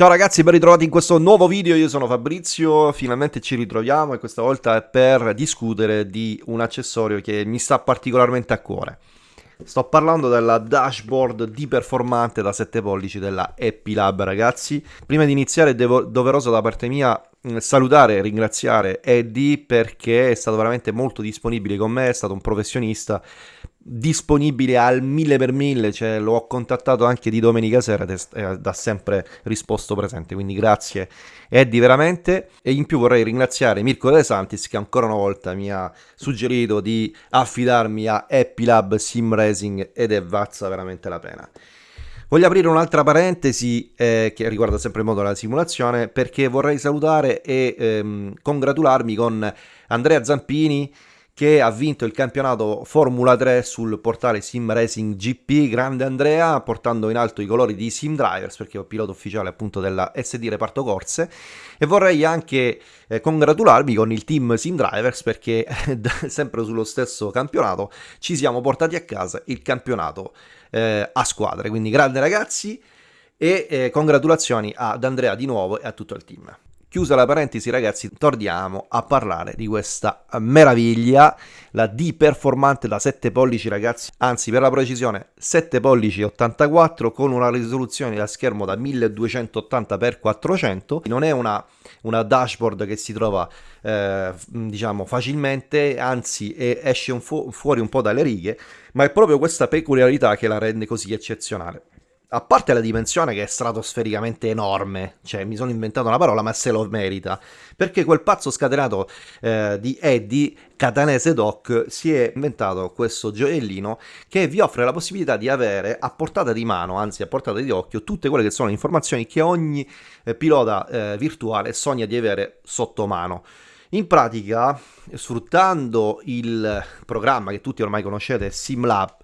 Ciao ragazzi, ben ritrovati in questo nuovo video, io sono Fabrizio, finalmente ci ritroviamo e questa volta è per discutere di un accessorio che mi sta particolarmente a cuore. Sto parlando della dashboard di performante da 7 pollici della Happy Lab ragazzi. Prima di iniziare è doveroso da parte mia mm, salutare e ringraziare Eddie perché è stato veramente molto disponibile con me, è stato un professionista disponibile al mille per mille, cioè l'ho contattato anche di domenica sera ed ha sempre risposto presente, quindi grazie Eddie veramente e in più vorrei ringraziare Mirko De Santis che ancora una volta mi ha suggerito di affidarmi a Happy Lab Sim Racing ed è vazza veramente la pena. Voglio aprire un'altra parentesi eh, che riguarda sempre il modo della simulazione perché vorrei salutare e ehm, congratularmi con Andrea Zampini che ha vinto il campionato Formula 3 sul portale Sim Racing GP. Grande Andrea, portando in alto i colori di Sim Drivers, perché è pilota ufficiale appunto della SD Reparto Corse. E vorrei anche eh, congratularmi con il team Sim Drivers, perché sempre sullo stesso campionato ci siamo portati a casa il campionato eh, a squadre. Quindi grande ragazzi e eh, congratulazioni ad Andrea di nuovo e a tutto il team. Chiusa la parentesi ragazzi, torniamo a parlare di questa meraviglia, la D performante da 7 pollici ragazzi, anzi per la precisione 7 pollici 84 con una risoluzione da schermo da 1280x400, non è una, una dashboard che si trova eh, diciamo facilmente, anzi esce un fu fuori un po' dalle righe, ma è proprio questa peculiarità che la rende così eccezionale a parte la dimensione che è stratosfericamente enorme, cioè mi sono inventato una parola ma se lo merita, perché quel pazzo scatenato eh, di Eddie, Catanese Doc, si è inventato questo gioiellino che vi offre la possibilità di avere a portata di mano, anzi a portata di occhio, tutte quelle che sono le informazioni che ogni eh, pilota eh, virtuale sogna di avere sotto mano. In pratica, sfruttando il programma che tutti ormai conoscete, SimLab,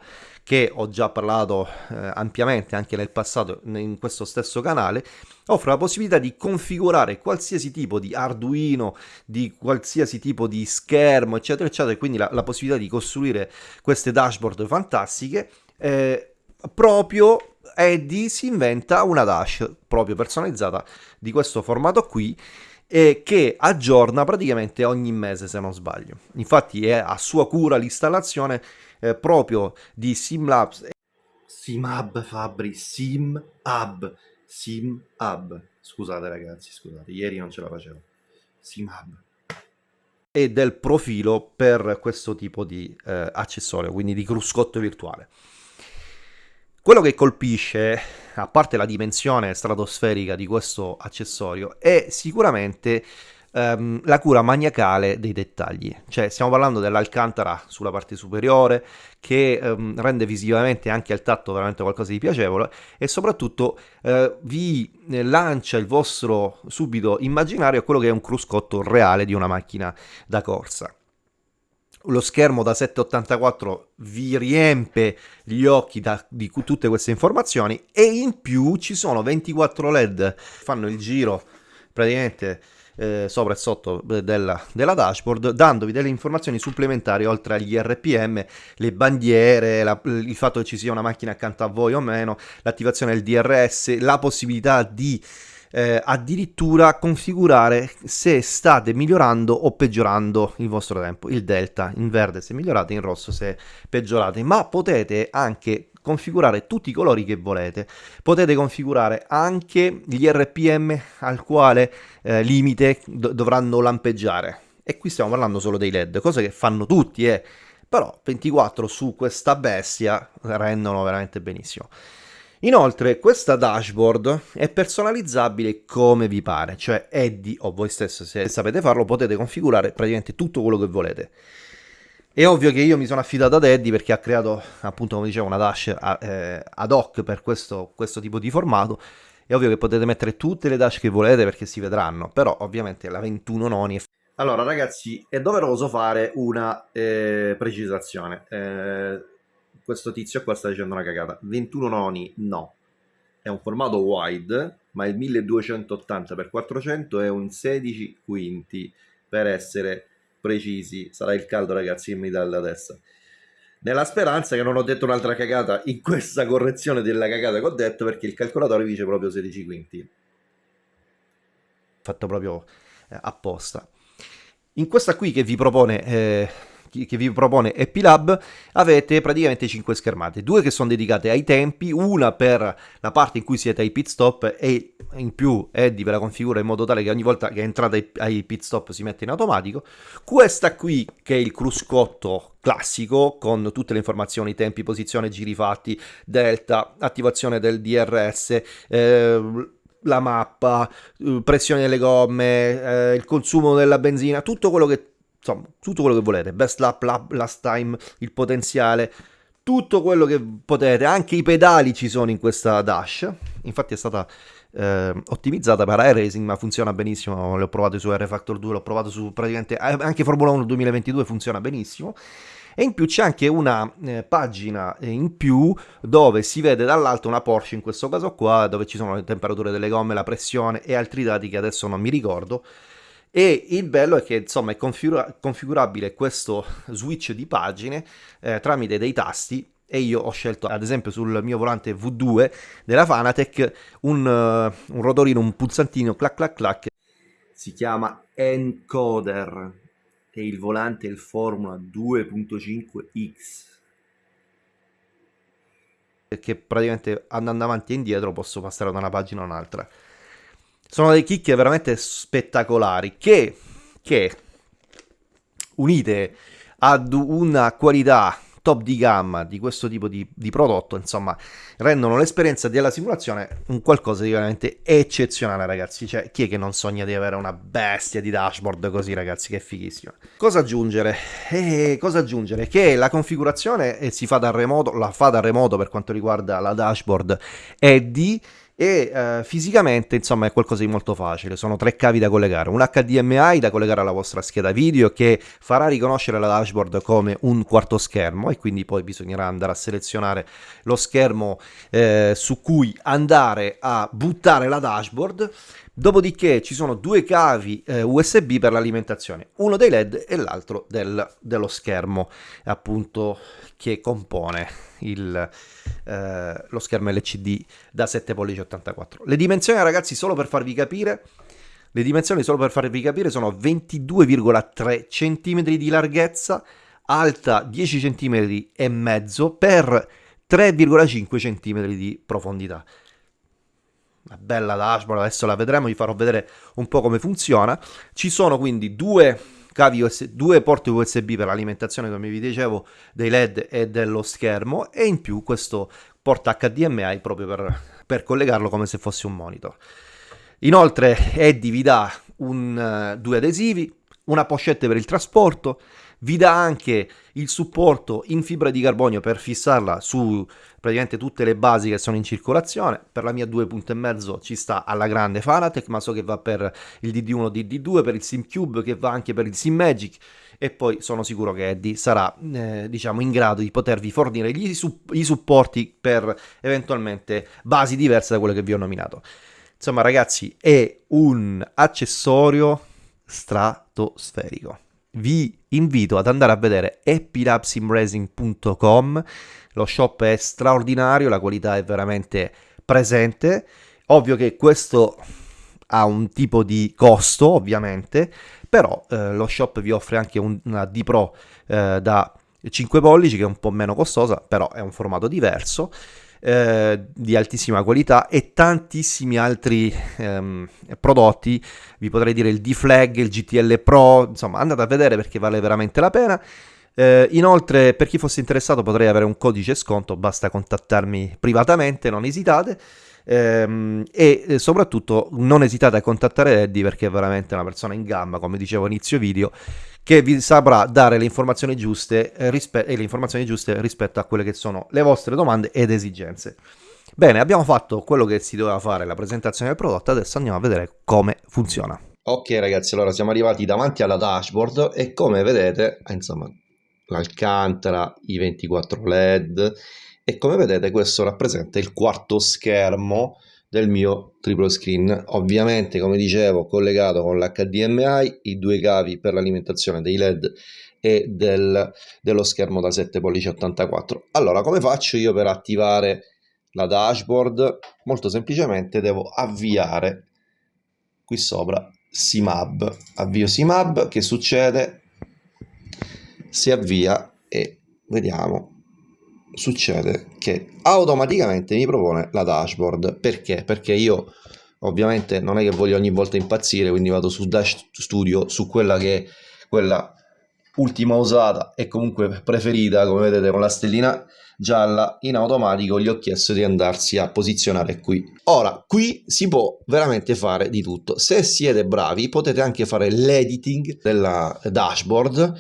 che ho già parlato eh, ampiamente anche nel passato in questo stesso canale, offre la possibilità di configurare qualsiasi tipo di Arduino, di qualsiasi tipo di schermo, eccetera, eccetera, e quindi la, la possibilità di costruire queste dashboard fantastiche. Eh, proprio Eddie si inventa una dash proprio personalizzata di questo formato qui e che aggiorna praticamente ogni mese se non sbaglio. Infatti è a sua cura l'installazione eh, proprio di SimLabs. SimHub Fabri, SimHub, SimHub. Scusate ragazzi, scusate, ieri non ce la facevo. SimHub. E del profilo per questo tipo di eh, accessorio, quindi di cruscotto virtuale. Quello che colpisce, a parte la dimensione stratosferica di questo accessorio, è sicuramente um, la cura maniacale dei dettagli. Cioè, stiamo parlando dell'alcantara sulla parte superiore, che um, rende visivamente anche al tatto veramente qualcosa di piacevole e soprattutto uh, vi lancia il vostro subito immaginario a quello che è un cruscotto reale di una macchina da corsa lo schermo da 784 vi riempie gli occhi da, di tutte queste informazioni e in più ci sono 24 led. Fanno il giro praticamente eh, sopra e sotto della, della, dashboard dandovi delle informazioni supplementari oltre agli RPM, le bandiere, la, il fatto che ci sia una macchina accanto a voi o meno, l'attivazione del DRS, la possibilità di eh, addirittura configurare se state migliorando o peggiorando il vostro tempo, il delta in verde se migliorate, in rosso se peggiorate, ma potete anche configurare tutti i colori che volete. Potete configurare anche gli RPM al quale eh, limite do dovranno lampeggiare. E qui stiamo parlando solo dei LED, cose che fanno tutti, eh. Però 24 su questa bestia rendono veramente benissimo. Inoltre questa dashboard è personalizzabile come vi pare, cioè Eddie o voi stesso se sapete farlo potete configurare praticamente tutto quello che volete. È ovvio che io mi sono affidato ad Eddie perché ha creato, appunto, come dicevo, una dash eh, ad hoc per questo, questo tipo di formato. È ovvio che potete mettere tutte le dash che volete perché si vedranno, però ovviamente la 21 noni è... Allora ragazzi, è doveroso fare una eh, precisazione. Eh, questo tizio qua sta dicendo una cagata. 21 noni no. È un formato wide, ma il 1280x400 è un 16 quinti per essere precisi, sarà il caldo ragazzi che mi dà la testa. Nella speranza che non ho detto un'altra cagata in questa correzione della cagata che ho detto perché il calcolatore dice proprio 16 quinti. fatto proprio eh, apposta. In questa qui che vi propone eh, che vi propone Epilab avete praticamente 5 schermate, due che sono dedicate ai tempi, una per la parte in cui siete ai pit stop e in più Eddie ve la configura in modo tale che ogni volta che entrate ai pit stop si mette in automatico, questa qui che è il cruscotto classico con tutte le informazioni, tempi, posizione, giri fatti, delta, attivazione del DRS, eh, la mappa, eh, pressione delle gomme, eh, il consumo della benzina, tutto quello che insomma, tutto quello che volete, best lap, lap, last time, il potenziale, tutto quello che potete, anche i pedali ci sono in questa dash, infatti è stata eh, ottimizzata per iRacing ma funziona benissimo, l'ho provato su R Factor 2, l'ho provato su praticamente eh, anche Formula 1 2022 funziona benissimo. E in più c'è anche una eh, pagina in più dove si vede dall'alto una Porsche in questo caso qua dove ci sono le temperature delle gomme, la pressione e altri dati che adesso non mi ricordo e il bello è che insomma è configura- configurabile questo switch di pagine eh, tramite dei tasti e io ho scelto ad esempio sul mio volante V2 della Fanatec un, uh, un rotorino, un pulsantino clac clac clac. Si chiama Encoder e il volante è il Formula 2.5X che praticamente andando avanti e indietro posso passare da una pagina a un'altra sono delle chicche veramente spettacolari che, che unite ad una qualità top di gamma di questo tipo di, di prodotto, insomma, rendono l'esperienza della simulazione un qualcosa di veramente eccezionale, ragazzi. Cioè, chi è che non sogna di avere una bestia di dashboard così, ragazzi? Che fighissimo. Cosa aggiungere? Eh, cosa aggiungere? Che la configurazione si fa da remoto, la fa da remoto per quanto riguarda la dashboard è di e eh, fisicamente insomma è qualcosa di molto facile, sono tre cavi da collegare, un HDMI da collegare alla vostra scheda video che farà riconoscere la dashboard come un quarto schermo e quindi poi bisognerà andare a selezionare lo schermo eh, su cui andare a buttare la dashboard. Dopodiché ci sono due cavi eh, USB per l'alimentazione, uno dei LED e l'altro del, dello schermo appunto che compone il, eh, lo schermo LCD da 7 pollici 84. Le dimensioni ragazzi solo per farvi capire, le dimensioni solo per farvi capire sono 22,3 cm di larghezza, alta 10 cm e mezzo per 3,5 cm di profondità una bella dashboard, adesso la vedremo, vi farò vedere un po' come funziona. Ci sono quindi due cavi USB, due porti USB per l'alimentazione, come vi dicevo, dei LED e dello schermo e in più questo porta HDMI proprio per, per collegarlo come se fosse un monitor. Inoltre Eddie vi dà un, uh, due adesivi, una pochette per il trasporto, vi dà anche il supporto in fibra di carbonio per fissarla su praticamente tutte le basi che sono in circolazione. Per la mia 2.5 ci sta alla grande Fanatec, ma so che va per il DD1, DD2, per il SimCube, che va anche per il SimMagic e poi sono sicuro che Eddie sarà eh, diciamo in grado di potervi fornire gli, i supporti per eventualmente basi diverse da quelle che vi ho nominato. Insomma ragazzi è un accessorio stratosferico vi invito ad andare a vedere epilabsimracing.com lo shop è straordinario la qualità è veramente presente. Ovvio che questo ha un tipo di costo ovviamente però eh, lo shop vi offre anche un, una D Pro eh, da 5 pollici che è un po' meno costosa però è un formato diverso eh, di altissima qualità e tantissimi altri ehm, prodotti, vi potrei dire il D-Flag, il GTL Pro, insomma andate a vedere perché vale veramente la pena. Eh, inoltre per chi fosse interessato potrei avere un codice sconto, basta contattarmi privatamente, non esitate. Ehm, e eh, soprattutto non esitate a contattare Eddie perché è veramente una persona in gamba, come dicevo inizio video, che vi saprà dare le informazioni giuste eh, rispe- e le informazioni giuste rispetto a quelle che sono le vostre domande ed esigenze. Bene, abbiamo fatto quello che si doveva fare, la presentazione del prodotto, adesso andiamo a vedere come funziona. Ok ragazzi, allora siamo arrivati davanti alla dashboard e come vedete, eh, insomma, l'Alcantara, i 24 LED e come vedete questo rappresenta il quarto schermo del mio triplo screen ovviamente come dicevo collegato con l'HDMI i due cavi per l'alimentazione dei led e del, dello schermo da 7 pollici 84 allora come faccio io per attivare la dashboard molto semplicemente devo avviare qui sopra SIMAB. Avvio SIMAB, che succede? Si avvia e vediamo succede che automaticamente mi propone la dashboard. Perché? Perché io ovviamente non è che voglio ogni volta impazzire quindi vado su Dash Studio su quella che è quella ultima usata e comunque preferita come vedete con la stellina gialla in automatico gli ho chiesto di andarsi a posizionare qui. Ora qui si può veramente fare di tutto. Se siete bravi potete anche fare l'editing della dashboard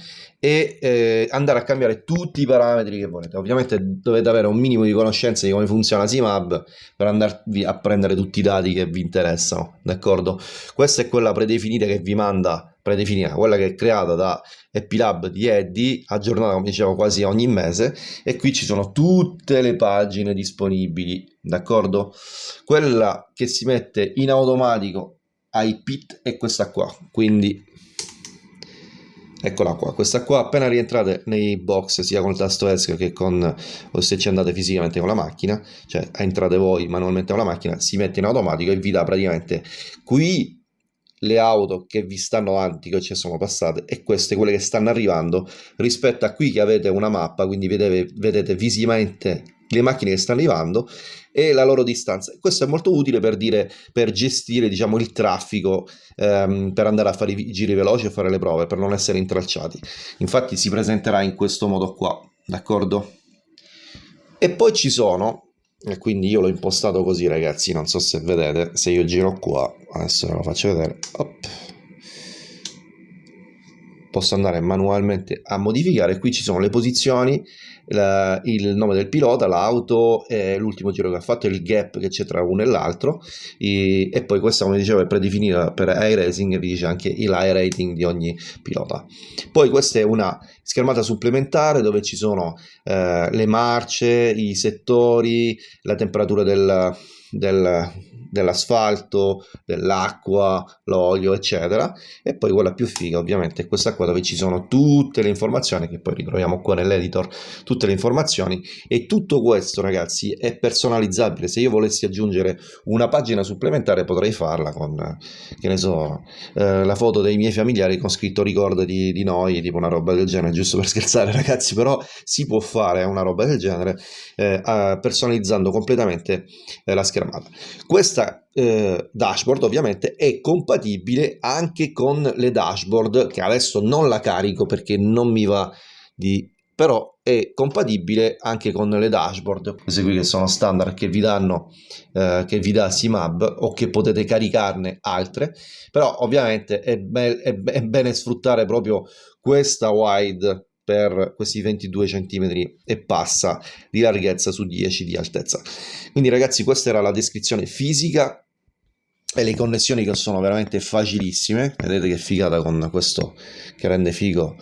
e eh, andare a cambiare tutti i parametri che volete ovviamente dovete avere un minimo di conoscenza di come funziona Simab per andarvi a prendere tutti i dati che vi interessano d'accordo questa è quella predefinita che vi manda predefinita, quella che è creata da Epilab di Eddie, aggiornata come dicevo quasi ogni mese e qui ci sono tutte le pagine disponibili, d'accordo? Quella che si mette in automatico ai pit è questa qua, quindi eccola qua, questa qua appena rientrate nei box sia con il tasto ESC che con o se ci andate fisicamente con la macchina, cioè entrate voi manualmente con la macchina, si mette in automatico e vi dà praticamente qui le auto che vi stanno avanti, che ci sono passate, e queste quelle che stanno arrivando, rispetto a qui che avete una mappa, quindi vedete, vedete visivamente le macchine che stanno arrivando e la loro distanza. Questo è molto utile per, dire, per gestire diciamo, il traffico, ehm, per andare a fare i giri veloci e fare le prove, per non essere intralciati. Infatti si presenterà in questo modo qua, d'accordo? E poi ci sono e quindi io l'ho impostato così ragazzi non so se vedete se io giro qua adesso ve lo faccio vedere Op. posso andare manualmente a modificare qui ci sono le posizioni la, il nome del pilota, l'auto, eh, l'ultimo giro che ha fatto, il gap che c'è tra uno e l'altro e, e, poi questa come dicevo è predefinita per iRacing vi dice anche il rating di ogni pilota. Poi questa è una schermata supplementare dove ci sono eh, le marce, i settori, la temperatura del, del dell'asfalto, dell'acqua, l'olio, eccetera. E poi quella più figa, ovviamente, è questa qua dove ci sono tutte le informazioni che poi ritroviamo qua nell'editor, tutte le informazioni. E tutto questo, ragazzi, è personalizzabile. Se io volessi aggiungere una pagina supplementare, potrei farla con, che ne so, eh, la foto dei miei familiari con scritto ricordati di noi, tipo una roba del genere, giusto per scherzare, ragazzi. Però si può fare una roba del genere eh, personalizzando completamente eh, la schermata. Questa eh, dashboard ovviamente è compatibile anche con le dashboard che adesso non la carico perché non mi va di però è compatibile anche con le dashboard queste qui che sono standard che vi danno eh, che vi dà Simab o che potete caricarne altre però ovviamente è, be è, è bene sfruttare proprio questa wide per questi 22 cm e passa di larghezza su 10 di altezza. Quindi ragazzi questa era la descrizione fisica e le connessioni che sono veramente facilissime. Vedete che figata con questo che rende figo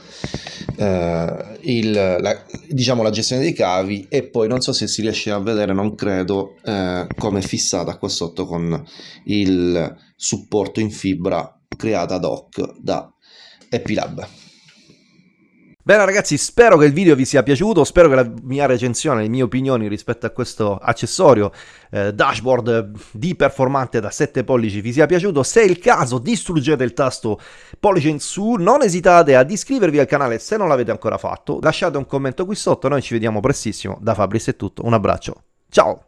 eh, il, la, diciamo la gestione dei cavi. E poi non so se si riesce a vedere non credo eh, come è fissata qua sotto con il supporto in fibra creata ad hoc da Epilab Bene ragazzi, spero che il video vi sia piaciuto, spero che la mia recensione, le mie opinioni rispetto a questo accessorio eh, dashboard di performante da 7 pollici vi sia piaciuto. Se è il caso distruggete il tasto pollice in su, non esitate ad iscrivervi al canale se non l'avete ancora fatto, lasciate un commento qui sotto, noi ci vediamo prestissimo, da Fabris è tutto, un abbraccio, ciao!